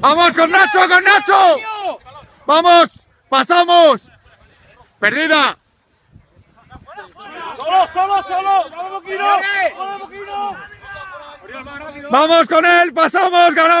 ¡Vamos con Nacho, con Nacho! ¡Vamos! ¡Pasamos! ¡Perdida! ¡Solo, solo, solo! ¡Vamos, Moquino! ¡Vamos, Moquino! ¡Vamos con él! ¡Pasamos! ¡Ganamos!